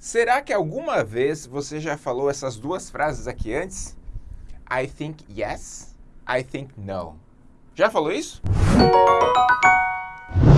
Será que alguma vez você já falou essas duas frases aqui antes? I think yes, I think no. Já falou isso?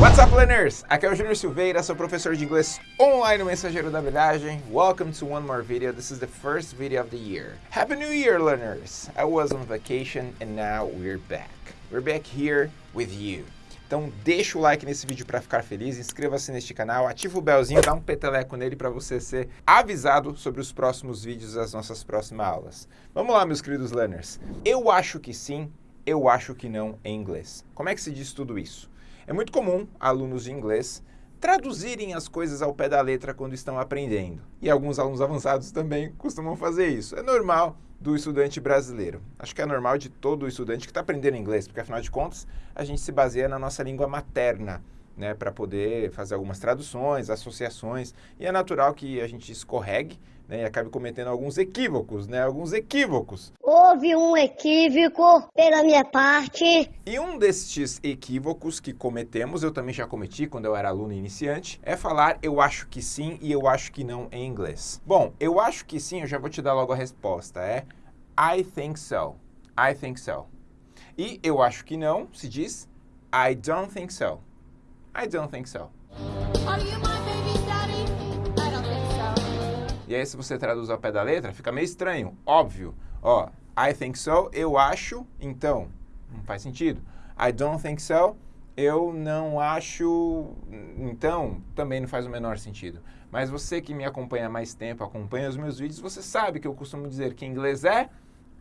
What's up, learners? Aqui é o Júnior Silveira, sou professor de inglês online no Mensageiro da Habilidade. Welcome to one more video. This is the first video of the year. Happy New Year, learners! I was on vacation and now we're back. We're back here with you. Então deixa o like nesse vídeo para ficar feliz, inscreva-se neste canal, ativa o belzinho, dá um peteleco nele para você ser avisado sobre os próximos vídeos das nossas próximas aulas. Vamos lá, meus queridos learners. Eu acho que sim, eu acho que não em inglês. Como é que se diz tudo isso? É muito comum alunos de inglês traduzirem as coisas ao pé da letra quando estão aprendendo. E alguns alunos avançados também costumam fazer isso. É normal do estudante brasileiro. Acho que é normal de todo estudante que está aprendendo inglês, porque afinal de contas a gente se baseia na nossa língua materna, né, para poder fazer algumas traduções, associações, e é natural que a gente escorregue né, e acabe cometendo alguns equívocos, né, alguns equívocos. Houve um equívoco pela minha parte. E um destes equívocos que cometemos, eu também já cometi quando eu era aluno iniciante, é falar eu acho que sim e eu acho que não em inglês. Bom, eu acho que sim, eu já vou te dar logo a resposta, é I think so, I think so. E eu acho que não se diz I don't think so, I don't think so. E aí, se você traduz ao pé da letra, fica meio estranho, óbvio. Ó, I think so, eu acho, então, não faz sentido. I don't think so, eu não acho, então, também não faz o menor sentido. Mas você que me acompanha há mais tempo, acompanha os meus vídeos, você sabe que eu costumo dizer que inglês é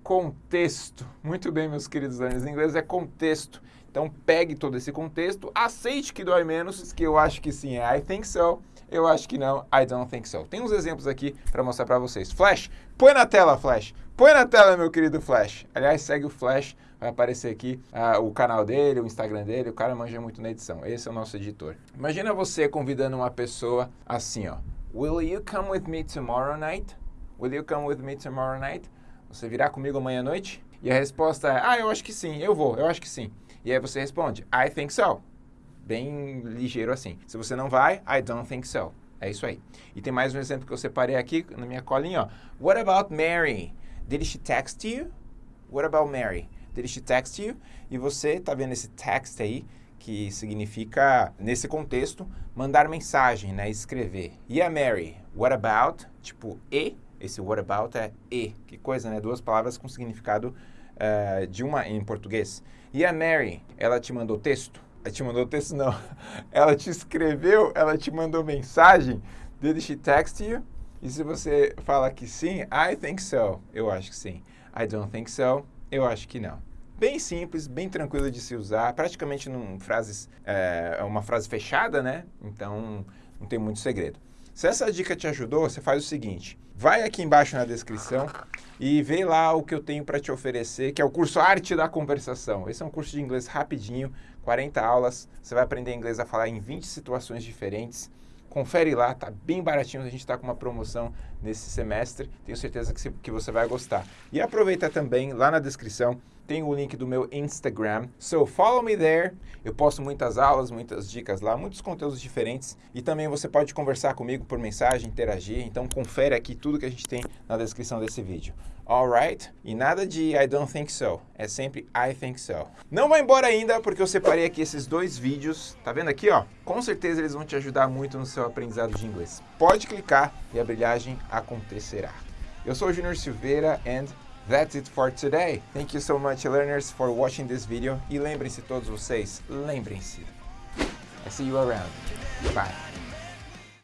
contexto. Muito bem, meus queridos learners, inglês é contexto. Então, pegue todo esse contexto, aceite que dói menos, que eu acho que sim é I think so, eu acho que não, I don't think so. Tem uns exemplos aqui para mostrar para vocês. Flash, põe na tela, Flash. Põe na tela, meu querido Flash. Aliás, segue o Flash, vai aparecer aqui uh, o canal dele, o Instagram dele. O cara manja muito na edição. Esse é o nosso editor. Imagina você convidando uma pessoa assim, ó. Will you come with me tomorrow night? Will you come with me tomorrow night? Você virá comigo amanhã à noite? E a resposta é, ah, eu acho que sim, eu vou, eu acho que sim. E aí você responde, I think so bem ligeiro assim. Se você não vai, I don't think so. É isso aí. E tem mais um exemplo que eu separei aqui na minha colinha, ó. What about Mary? Did she text you? What about Mary? Did she text you? E você tá vendo esse text aí, que significa, nesse contexto, mandar mensagem, né? Escrever. E a Mary? What about? Tipo, e. Esse what about é e. Que coisa, né? Duas palavras com significado uh, de uma em português. E a Mary? Ela te mandou texto? Ela te mandou texto, não. Ela te escreveu, ela te mandou mensagem. Did she text you? E se você fala que sim, I think so. Eu acho que sim. I don't think so. Eu acho que não. Bem simples, bem tranquilo de se usar. Praticamente num frases, é uma frase fechada, né? Então, não tem muito segredo. Se essa dica te ajudou, você faz o seguinte. Vai aqui embaixo na descrição e vê lá o que eu tenho para te oferecer, que é o curso Arte da Conversação. Esse é um curso de inglês rapidinho, 40 aulas, você vai aprender inglês a falar em 20 situações diferentes. Confere lá, tá bem baratinho, a gente está com uma promoção nesse semestre, tenho certeza que, que você vai gostar. E aproveita também, lá na descrição, tem o link do meu Instagram. So follow me there. Eu posto muitas aulas, muitas dicas lá, muitos conteúdos diferentes. E também você pode conversar comigo por mensagem, interagir. Então confere aqui tudo que a gente tem na descrição desse vídeo. Alright? E nada de I don't think so. É sempre I think so. Não vai embora ainda, porque eu separei aqui esses dois vídeos. Tá vendo aqui, ó? Com certeza eles vão te ajudar muito no seu aprendizado de inglês. Pode clicar e a brilhagem acontecerá. Eu sou o Junior Silveira and That's it for today. Thank you so much learners for watching this video. E lembrem-se todos vocês, lembrem-se. I see you around. Bye.